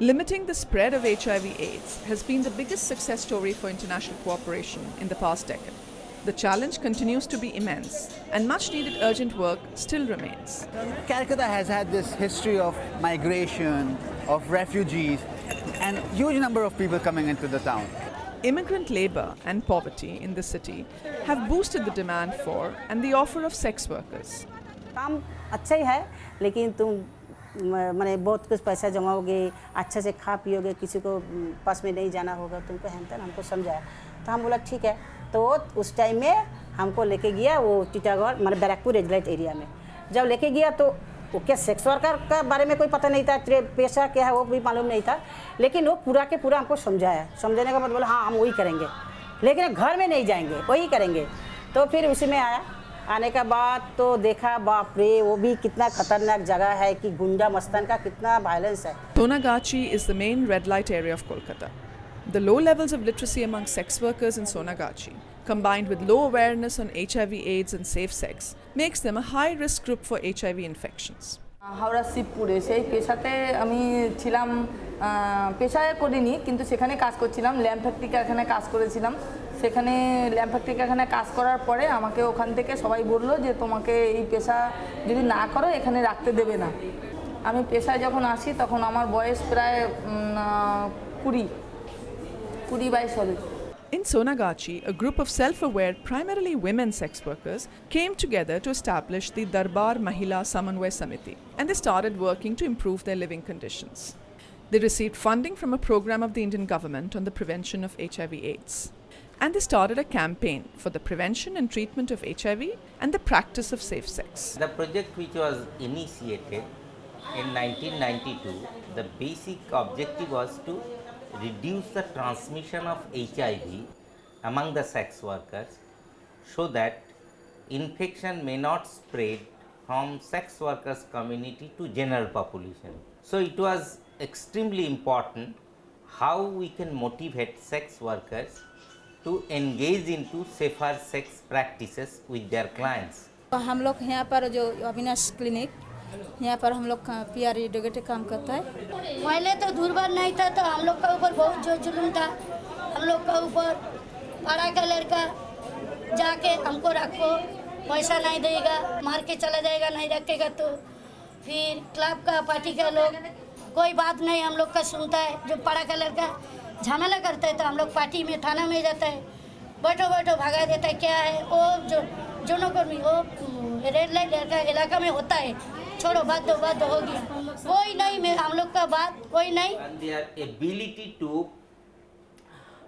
Limiting the spread of HIV AIDS has been the biggest success story for international cooperation in the past decade. The challenge continues to be immense, and much needed urgent work still remains. Calcutta has had this history of migration, of refugees, and huge number of people coming into the town. Immigrant labor and poverty in the city have boosted the demand for and the offer of sex workers. काम अच्छा ही है लेकिन तुम मैंने बहुत कुछ पैसा जमाओगे, अच्छे से खा पियोगे, किसी को पास में नहीं जाना होगा, तुमको हेन तेन हमको समझाया। तो हम बोला, ठीक है। तो उस टाइम में हमको लेके गया वो टीटागढ़ मतलब बैरकपुर रेड लाइट एरिया में। जब लेके गया तो वो क्या सेक्स वर्कर का बारे में कोई पता नहीं था पेशा क्या है वो भी मालूम नहीं था। लेकिन वो पूरा के पूरा हमको समझाया। समझाने के बाद बोला हाँ हम वही करेंगे। लेकिन घर में नहीं जाएँगे, वही करेंगे। तो फिर उसी में आया। आने के बाद तो देखा बाप रे वो भी कितना खतरनाक जगह है कि गुंडा मस्तान का कितना वायलेंस है Sonagachi is the main red light area of Kolkata The low levels of literacy among sex workers in Sonagachi, combined with low awareness on HIV AIDS and safe sex, makes them a high risk group for HIV infections. Howrah শিবপুরে, সেই পেশাতে আমি ছিলাম পেশায় করিনি, কিন্তু সেখানে কাজ করছিলাম, ল্যাম্প ফ্যাক্টরি কারখানে কাজ করেছিলাম। সেখানে ল্যাম্প ফ্যাক্টরি কারখানে কাজ করার পরে আমাকে ওখান থেকে সবাই বলল যে, তোমাকে এই পেশা যদি না করো, এখানে রাখতে দেবে না। আমি পেশায় যখন আসি, তখন আমার বয়স প্রায় কুড়ি কুড়ি বাইশ হবে In Sonagachi, a group of self aware, primarily women sex workers came together to establish the Darbar Mahila Samanvay Samiti and they started working to improve their living conditions. They received funding from a program of the Indian government on the prevention of HIV AIDS. And they started a campaign for the prevention and treatment of HIV and the practice of safe sex. The project which was initiated in 1992, the basic objective was to reduce the transmission of HIV among the sex workers so that infection may not spread from sex workers community to general population. So it was extremely important how we can motivate sex workers to engage into safer sex practices with their clients. हम लोग यहाँ पर जो Avinash clinic यहाँ पर हम लोग P R काम करता है। पहले तो दुर्बल नहीं था तो हम लोग का ऊपर बहुत जो जुलूम था। हम लोग का ऊपर पढ़ा का लड़का जाके हमको रखो, पैसा नहीं देगा, मार के चला जाएगा, नहीं रखेगा तो। फिर क्लब का पार्टी का लोग, कोई बात नहीं, हम लोग का सुनता है। जो पढ़ा का लड़का झमेला करता है तो हम लोग पार्टी में, थाना में जाता है। बैठो बैठो, भगा देता है, क्या है? वो जो जोनो कर्मी वो रेड लाइट लड़का इलाका में होता है। छोड़ो बात दो बात दो हो गया कोई नहीं मैं हम लोग का बात कोई नहीं and their ability to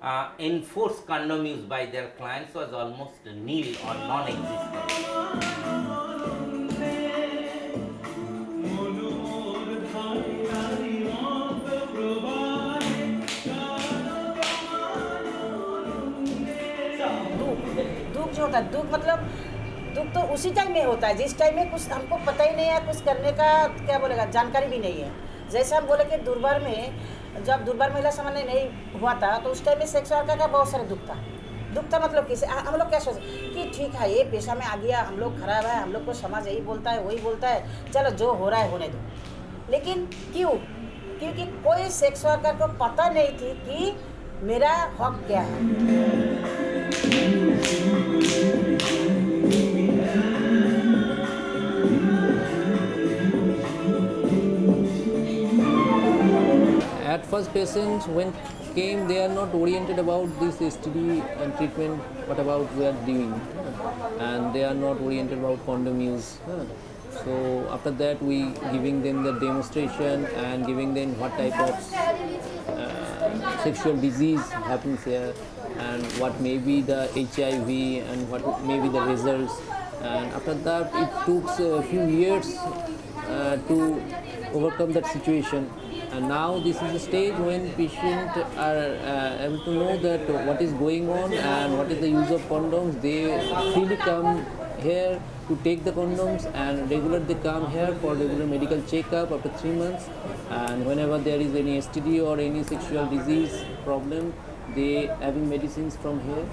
uh, enforce condom use by their clients was almost nil or non-existent. दुख जो होता है दुख मतलब दुख तो उसी टाइम में होता है। जिस टाइम में कुछ हमको पता ही नहीं है, कुछ करने का क्या बोलेगा, जानकारी भी नहीं है। जैसे हम बोले कि दुर्बार में, जब दुर्बार महिला सामान्य नहीं हुआ था तो उस टाइम में सेक्स वर्कर का बहुत सारा दुख था। दुख था मतलब किसे? हम लोग क्या सोचते कि ठीक है, ये पेशा में आ गया, हम लोग खराब है, हम लोग को समाज यही बोलता है, वही बोलता है, चलो जो हो रहा है, होने दो। लेकिन क्यों? क्योंकि कोई सेक्स वर्कर को पता नहीं थी कि मेरा हक क्या है। First, patients when came, they are not oriented about this STD and treatment, what about we are doing, and they are not oriented about condom use. So after that, we giving them the demonstration and giving them what type of uh, sexual disease happens here and what may be the HIV and what may be the results. And after that, it took a few years uh, to overcome that situation. And now this is the stage when patients are uh, able to know that what is going on and what is the use of condoms. They freely come here to take the condoms and regular they come here for regular medical checkup after three months. And whenever there is any STD or any sexual disease problem, they having medicines from here.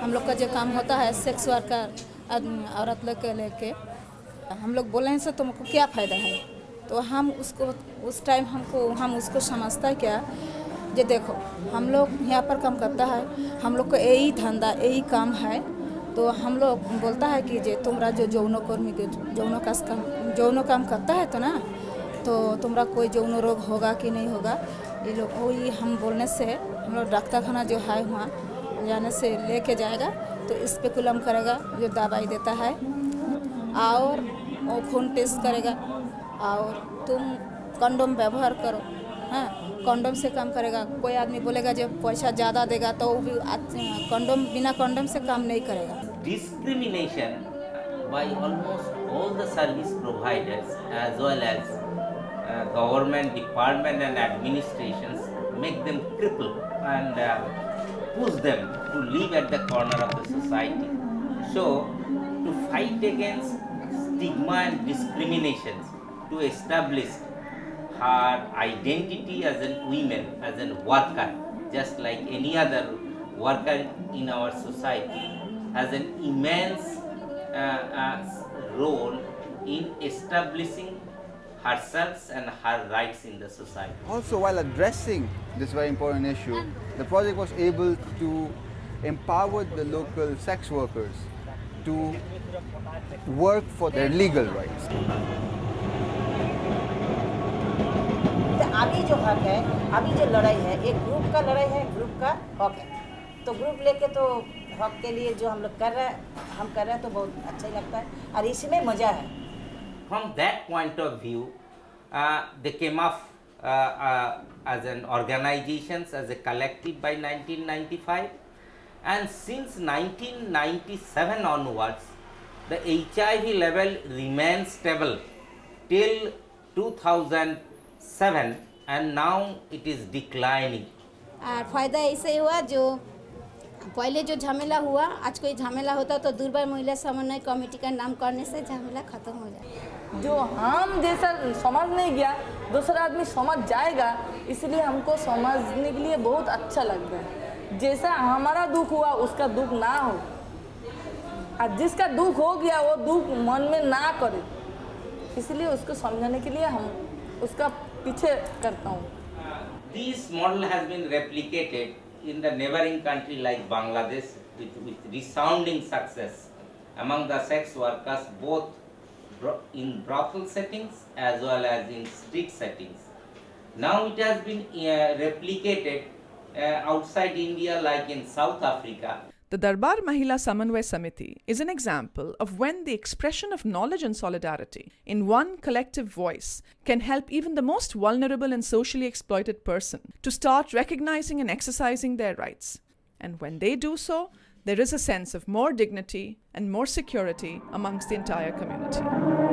हम लोग का जो काम होता है sex worker औरत लोग के लेके। हम लोग बोले हैं से तुमको क्या फ़ायदा है? तो हम उसको, उस टाइम हमको, हम उसको समझता क्या जे देखो, हम लोग यहाँ पर काम करता है, हम लोग को यही धंधा, यही काम है। तो हम लोग बोलता है कि जे तुम्हारा जो जौनो कर्मी जौनो का काम जौनो काम करता है तो ना तो तुम्हारा कोई जौन रोग होगा कि नहीं होगा? ये लोग वही हम बोलने से, हम लोग डॉक्टर खाना जो है वहाँ जाने से लेके जाएगा तो इस पे कुलम करेगा, जो दवाई देता है। और वो खून टेस्ट करेगा। और तुम कंडोम व्यवहार करो हाँ कंडोम से काम करेगा। कोई आदमी बोलेगा जब पैसा ज़्यादा देगा तो वो भी कंडोम, बिना कंडोम से काम नहीं करेगा। Discrimination by almost all the service providers as well as government department and administration make them cripple and push them to live at the corner of the society. So, to fight against stigma and discriminations, to establish her identity as a woman, as a worker, just like any other worker in our society, has an immense uh, uh, role in establishing herself and her rights in the society. Also, while addressing this very important issue, the project was able to empower the local sex workers to work for their legal rights. तो अभी जो हक है अभी जो लड़ाई है एक ग्रुप का लड़ाई है ग्रुप का हक है तो ग्रुप लेके तो हक के लिए जो हम लोग कर रहे हैं हम कर रहे हैं तो बहुत अच्छा ही लगता है और इसमें मज़ा है from that point of view, uh, they came up uh, uh as an organizations, as a collective by 1995 and since 1997 onwards, the HIV level remains stable till 2007 and now it is declining. আর ফয়দা এসে হওয়া पहले जो झमेला हुआ आज कोई झमेला होता तो दुर्बल महिला समन्वय कमेटी का नाम करने से झमेला खत्म हो जाए जो हम जैसा समझ नहीं गया दूसरा आदमी समझ जाएगा इसलिए हमको समझने के लिए बहुत अच्छा लगता है। जैसा हमारा दुख हुआ उसका दुख ना हो। और जिसका दुख हो गया वो दुख मन में ना करे। इसलिए उसको समझाने के लिए हम उसका पीछे करता हूँ। This model has been replicated in the neighboring country like Bangladesh with, with resounding success among the sex workers both in brothel settings as well as in street settings. Now it has been uh, replicated uh, outside India like in South Africa The Darbar Mahila Samanvay Samiti is an example of when the expression of knowledge and solidarity in one collective voice can help even the most vulnerable and socially exploited person to start recognizing and exercising their rights. And when they do so, there is a sense of more dignity and more security amongst the entire community.